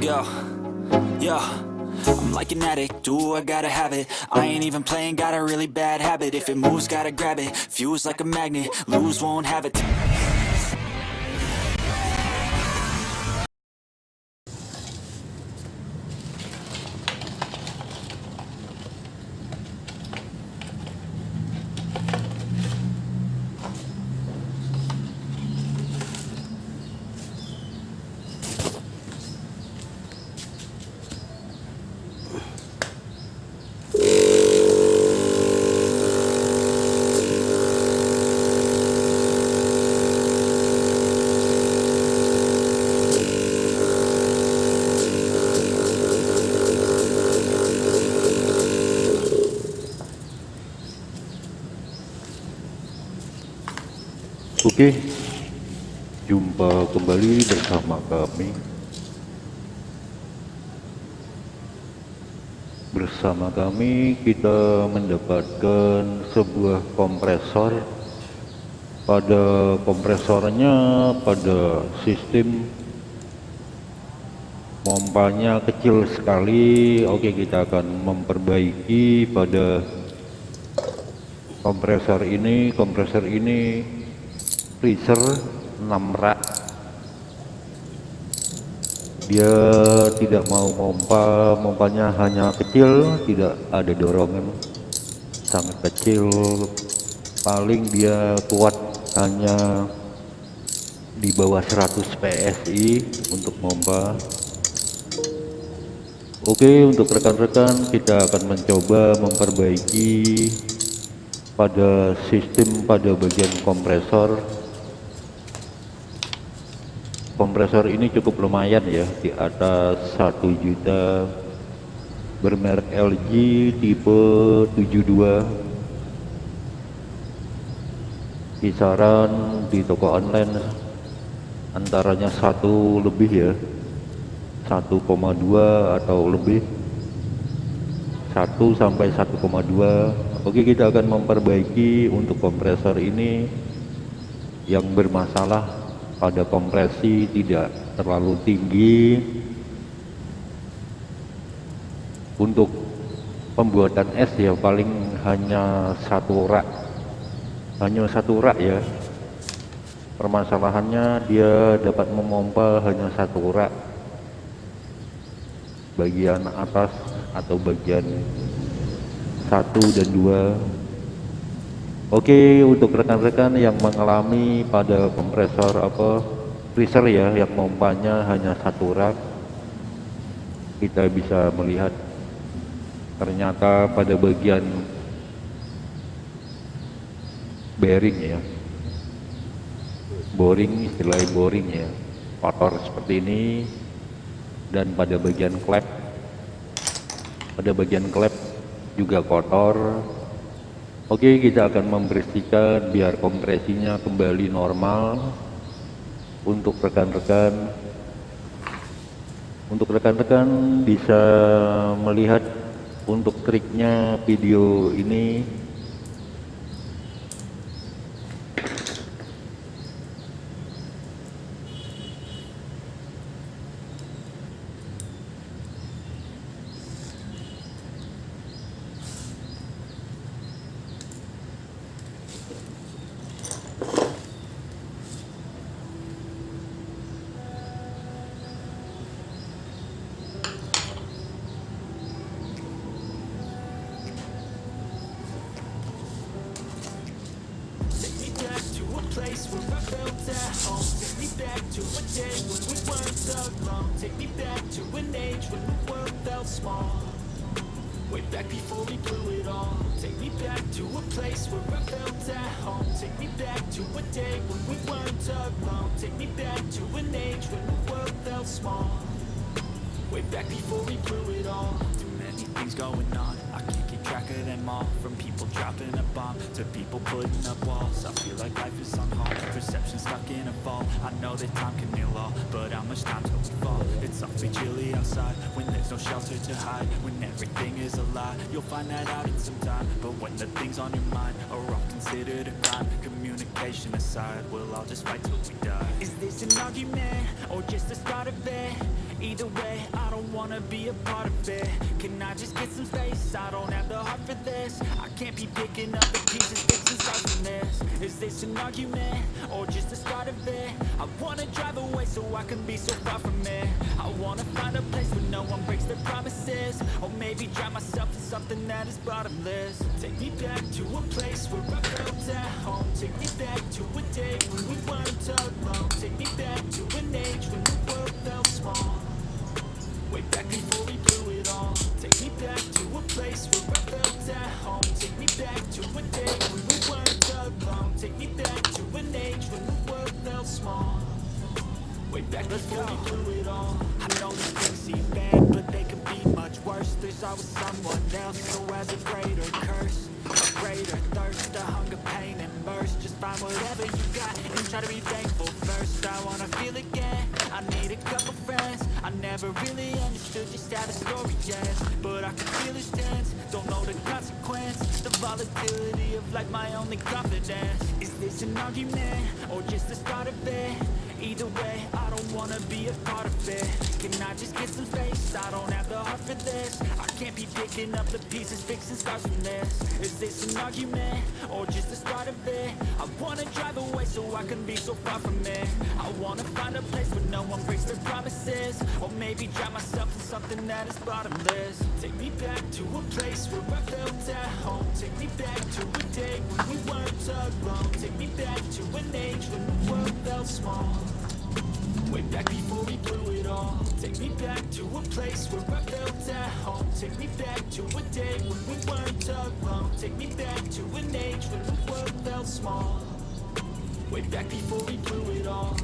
Go. Yo. I'm like an addict, do I gotta have it? I ain't even playing, got a really bad habit. If it moves, gotta grab it, fuse like a magnet. Lose, won't have it Oke, jumpa kembali bersama kami. Bersama kami kita mendapatkan sebuah kompresor. Pada kompresornya pada sistem pompanya kecil sekali. Oke, kita akan memperbaiki pada kompresor ini. Kompresor ini freezer 6 rak. Dia tidak mau pompa pompanya hanya kecil tidak ada dorongan. Sangat kecil paling dia kuat hanya di bawah 100 PSI untuk pompa Oke untuk rekan-rekan kita akan mencoba memperbaiki pada sistem pada bagian kompresor kompresor ini cukup lumayan ya. Di atas 1 juta bermerek LG tipe 72 kisaran di toko online antaranya satu lebih ya. 1,2 atau lebih. 1 sampai 1,2 Oke kita akan memperbaiki untuk kompresor ini yang bermasalah pada kompresi tidak terlalu tinggi. Untuk pembuatan es ya paling hanya satu rak. Hanya satu rak ya. Permasalahannya dia dapat memompa hanya satu rak. Bagian atas atau bagian satu dan dua Oke untuk rekan-rekan yang mengalami pada kompresor apa freezer ya yang pompanya hanya satu rak kita bisa melihat ternyata pada bagian bearing ya. Boring istilah boring ya. Kotor seperti ini dan pada bagian klep pada bagian klep juga kotor Oke kita akan membersihkan biar kompresinya kembali normal untuk rekan-rekan. Untuk rekan-rekan bisa melihat untuk triknya video ini back before we blew it all. Take me back to a place where I felt at home. Take me back to a day when we weren't alone. Take me back to an age when the world felt small. Way back before we blew it all. Too many things going on track of them all From people dropping a bomb To people putting up walls I feel like life is on hold Perception stuck in a vault I know that time can heal all But how much time till we fall? It's awfully chilly outside When there's no shelter to hide When everything is a lie You'll find that out in some time But when the things on your mind Are all considered a crime Communication aside We'll all just fight till we die Is this an argument or just the start of it? Either way, I don't wanna be a part of it. Can I just get some space? I don't have the heart for this. I can't be picking up the pieces, fixing start from this. Is this an argument or just the start of it? I wanna drive away so I can be so far from it. I wanna find a place where no one breaks their promises. Or maybe drown myself in something that is bottomless. Take me back to a place where I felt at home. Take me back to a day when we weren't alone. Take me back to an age when the world felt small Way back before we blew it all. Take me back to a place where I felt at home. Take me back to a day when we weren't alone. Take me back to an age when the world felt small. Way back before we blew it all. I know these things seem bad, but they could be much worse. There's always someone else who has a greater curse A greater thirst, a hunger, pain, and burst Just find whatever you got and try to be thankful first. I wanna feel again, I need a couple friends I never really understood just how the story ends But I can feel it's tense, don't know the consequence. The volatility of like my only confidence. Is this an argument, or just the start of it? Either way, I don't wanna be a part of it. Can I just get some space? I don't have the heart for this. I can't be picking up the pieces, fixing scars from this. Is this an argument, or just the start of it? I wanna drive away so I can be so far from it. I wanna find a place where no one breaks their promises. Or maybe drown myself in something that is bottomless. Take me back to a place where I felt at home. Take me back to a day when we weren't alone. Take me back to an age when the world felt small Way back before we blew it all. Take me back to a place where I felt at home. Take me back to a day when we weren't alone. Take me back to an age when the world felt small. Way back before we blew it all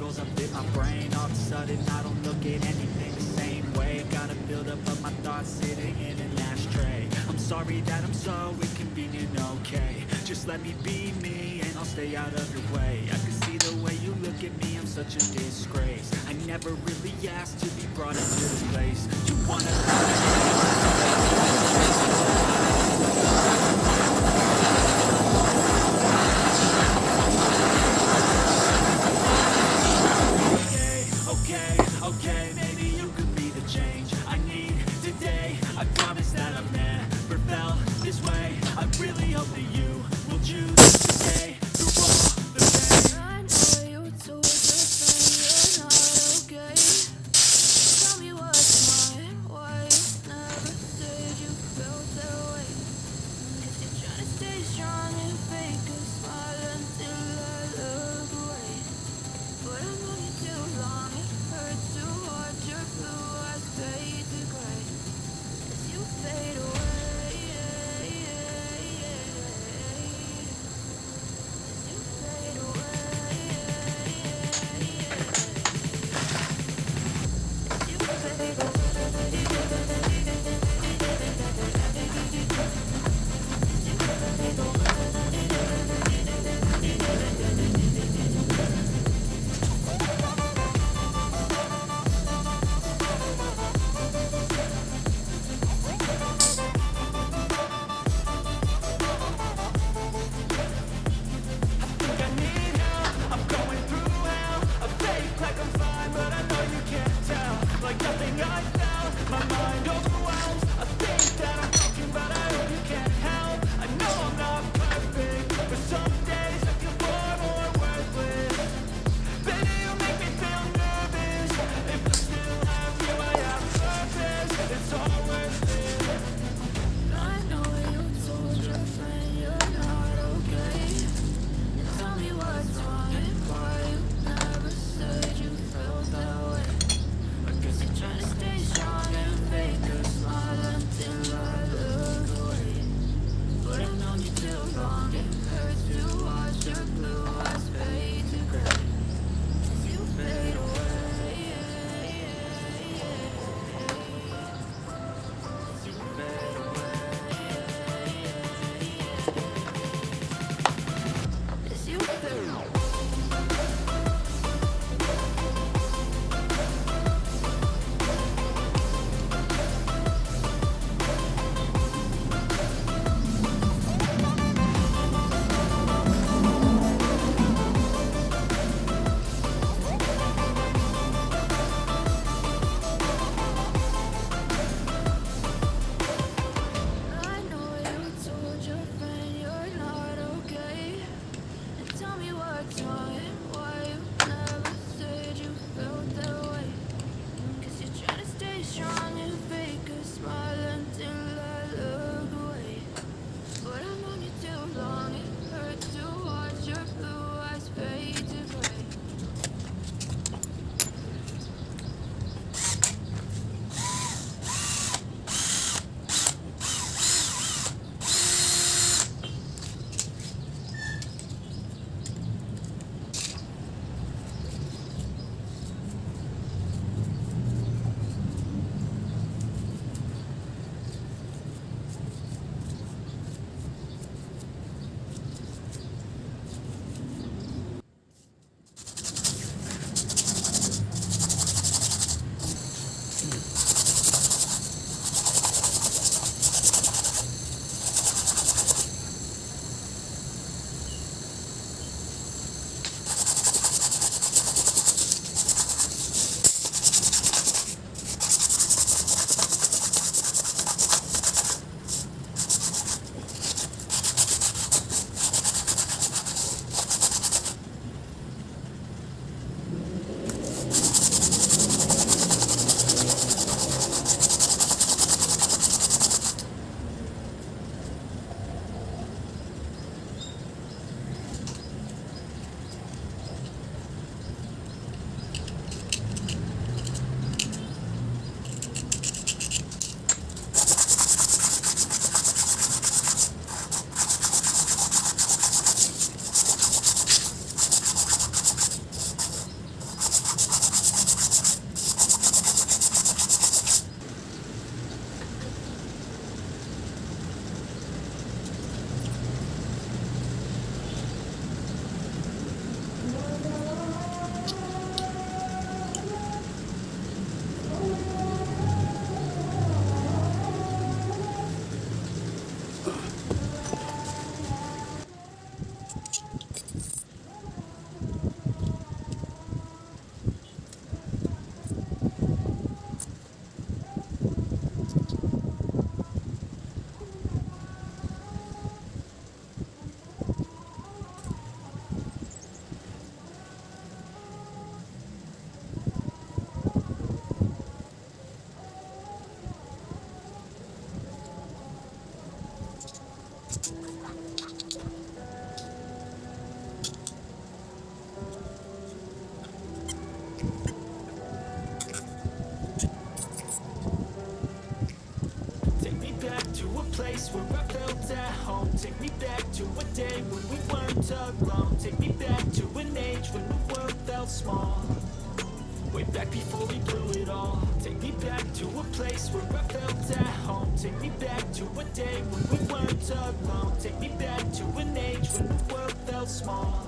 chemicals up in my brain. All of a sudden I don't look at anything the same way. Gotta build up of my thoughts sitting in an ashtray. I'm sorry that I'm so inconvenient, okay. Just let me be me and I'll stay out of your way. I can see the way you look at me, I'm such a disgrace. I never really asked to be brought into this place. You wanna is your night now, my mind small. Way back before we blew it all. Take me back to a place where I felt at home. Take me back to a day when we weren't alone. Take me back to an age when the world felt small.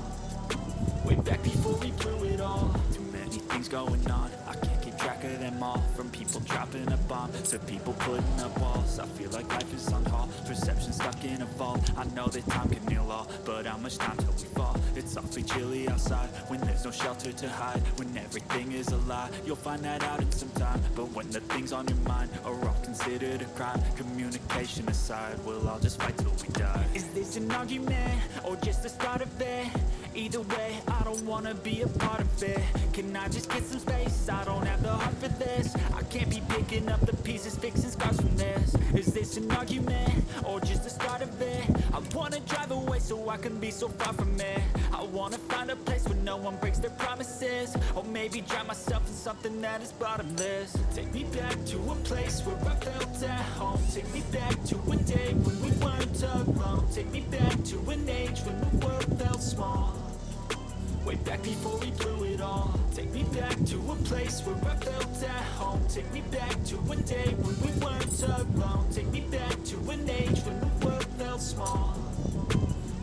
Way back before we blew it all. Too many things going on. I can't keep track of them all. From people dropping a bomb To people putting up walls. I feel like life is on hold. Perception stuck in a vault. I know that time can heal all But how much time till we outside When there's no shelter to hide When everything is a lie You'll find that out in some time But when the things on your mind Are all considered a crime Communication aside We'll all just fight till we die Is this an argument? Or just the start of it? Either way, I don't wanna be a part of it Can I just get some space? I don't have the heart for this I can't be picking up the pieces, fixing scars from this Is this an argument? Or just the start of it? I wanna drive away so I can be so far from it I wanna find a place where no one breaks their promises. Or maybe drown myself in something that is bottomless. Take me back to a place where I felt at home. Take me back to a day when we weren't alone. Take me back to an age when the world felt small. Way back before we blew it all. Take me back to a place where I felt at home. Take me back to a day when we weren't alone. Take me back to an age when the world felt small.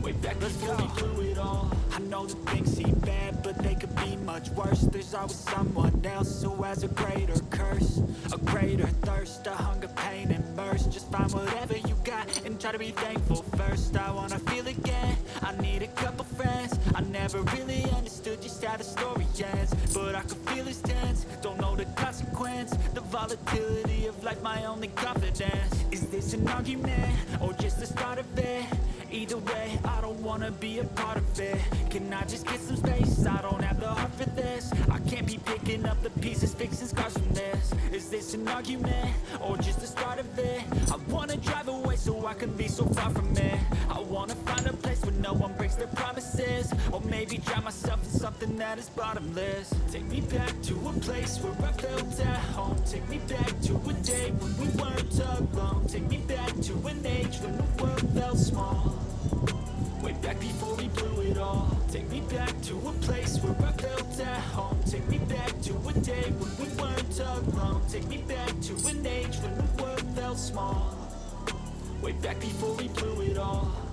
Way back before we blew it all I know the things seem bad, but they could be much worse. There's always someone else who has a greater curse A greater thirst, a hunger, pain, and mercy Just find whatever you got and try to be thankful first. I wanna feel again, I need a couple friends. I never really understood just how the story ends But I can feel it's tense, don't know the consequence The volatility of life, my only confidence. Is this an argument, or just the start of it? Either way, I don't wanna be a part of it Can I just get some space? I don't have the heart for this I can't be picking up the pieces, fixing scars from this Is this an argument? Or just the start of it? I wanna drive away so I can be so far from it I wanna find a place where no one breaks their promises Or maybe drown myself in something that is bottomless Take me back to place where I felt at home. Take me back to a day when we weren't alone. Take me back to an age when the world felt small. Way back before we blew it all. Take me back to a place where I felt at home. Take me back to a day when we weren't alone. Take me back to an age when the world felt small. Way back before we blew it all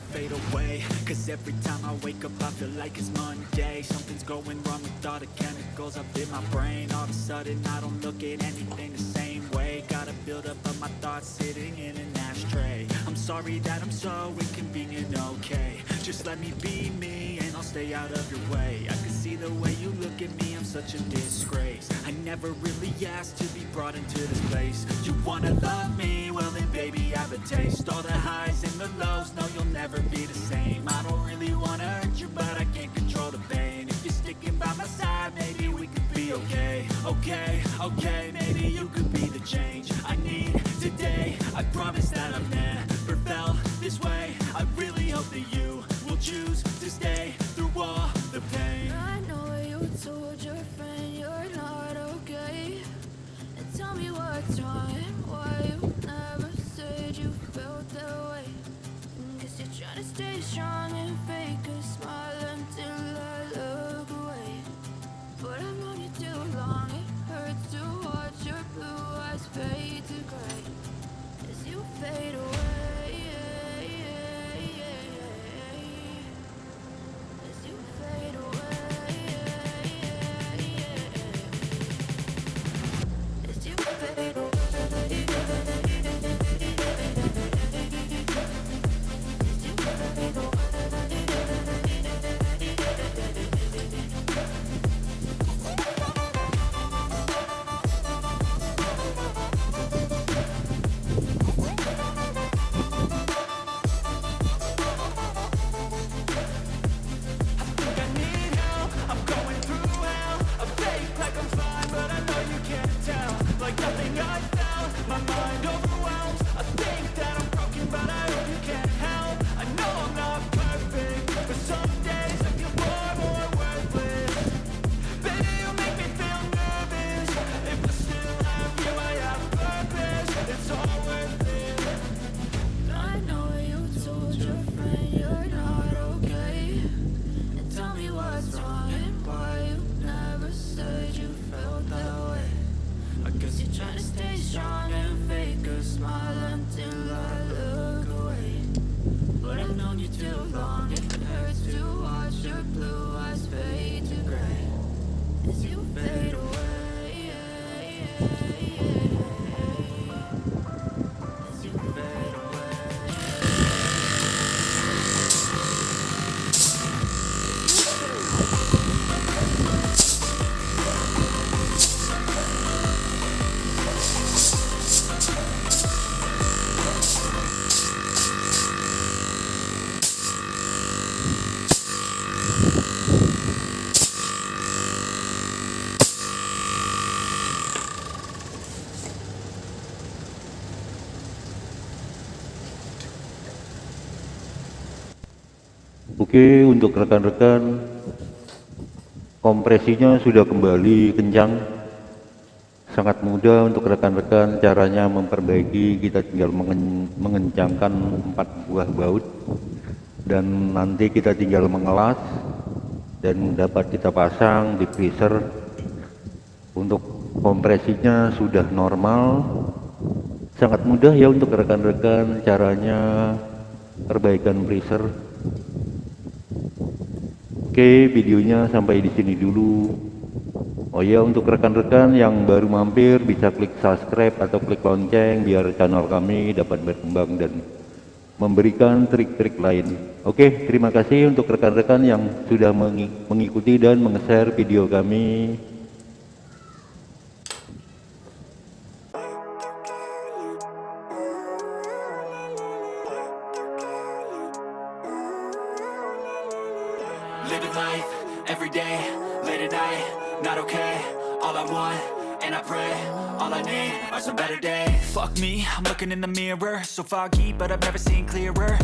to fade away. Cause every time I wake up I feel like it's Monday. Something's going wrong with all the chemicals up in my brain. All of a sudden I don't look at anything the same way. Gotta build up of my thoughts sitting in an ashtray. I'm sorry that I'm so inconvenient, okay. Just let me be me and I'll stay out of your way. I can see the way you look at me, I'm such a disgrace. I never really asked to be brought into this place. You wanna love me? Well then baby I have a taste. All the highs and the lows, no okay Okay, As you fade away. Oke, untuk rekan-rekan, kompresinya sudah kembali kencang. Sangat mudah untuk rekan-rekan caranya memperbaiki, kita tinggal mengen- mengencangkan empat buah baut dan nanti kita tinggal mengelas dan dapat kita pasang di freezer. Untuk kompresinya sudah normal. Sangat mudah ya untuk rekan-rekan caranya perbaikan freezer. Oke, videonya sampai di sini dulu. Oh ya, untuk rekan-rekan yang baru mampir bisa klik subscribe atau klik lonceng biar channel kami dapat berkembang dan memberikan trik-trik lain. Oke, terima kasih untuk rekan-rekan yang sudah mengi- mengikuti dan meng-share video kami. So foggy, but I've never seen clearer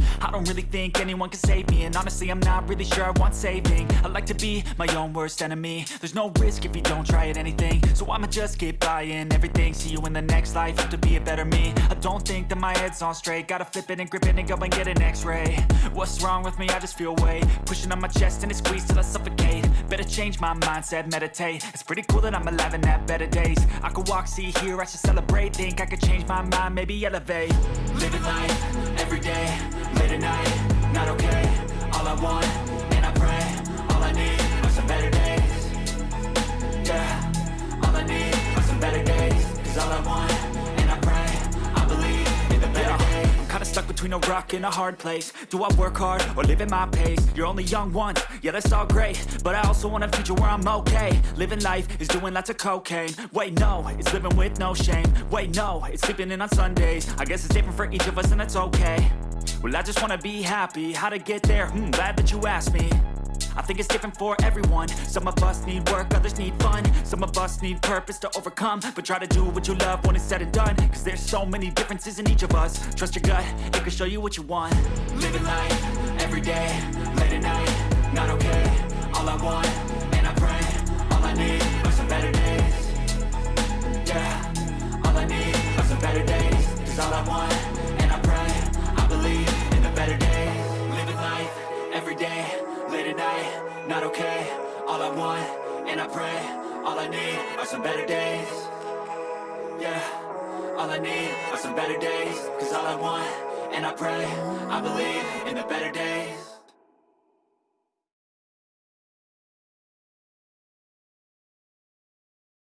don't really think anyone can save me. And honestly, I'm not really sure I want saving. I like to be my own worst enemy. There's no risk if you don't try at anything. So I'ma just keep buying everything. See you in the next life, have to be a better me. I don't think that my head's on straight. Gotta flip it and grip it and go and get an x-ray. What's wrong with me? I just feel weight. Pushing on my chest and it squeezes till I suffocate. Better change my mindset, meditate. It's pretty cool that I'm alive and have better days. I could walk, see, hear, I should celebrate. Think I could change my mind, maybe elevate. Living life, every day, late at night Not okay, all I want, and I pray All I need are some better days. Yeah, all I need are some better days. Cause all I want, stuck between a rock and a hard place. Do I work hard or live at my pace? You're only young once, yeah that's all great. But I also want a future where I'm okay. Living life is doing lots of cocaine. Wait no, it's living with no shame. Wait no, it's sleeping in on Sundays. I guess it's different for each of us and that's okay. Well I just wanna be happy, how to get there? Hmm, glad that you asked me I think it's different for everyone. Some of us need work, others need fun. Some of us need purpose to overcome. But try to do what you love when it's said and done. Cause there's so many differences in each of us. Trust your gut, it can show you what you want. Living life, everyday, late at night Not okay, all I want, and I pray All I need are some better days. Yeah, all I need are some better days. Cause all I want, Not okay, all I want, and I pray All I need are some better days. Yeah, all I need are some better days. Cause all I want, and I pray I believe in the better days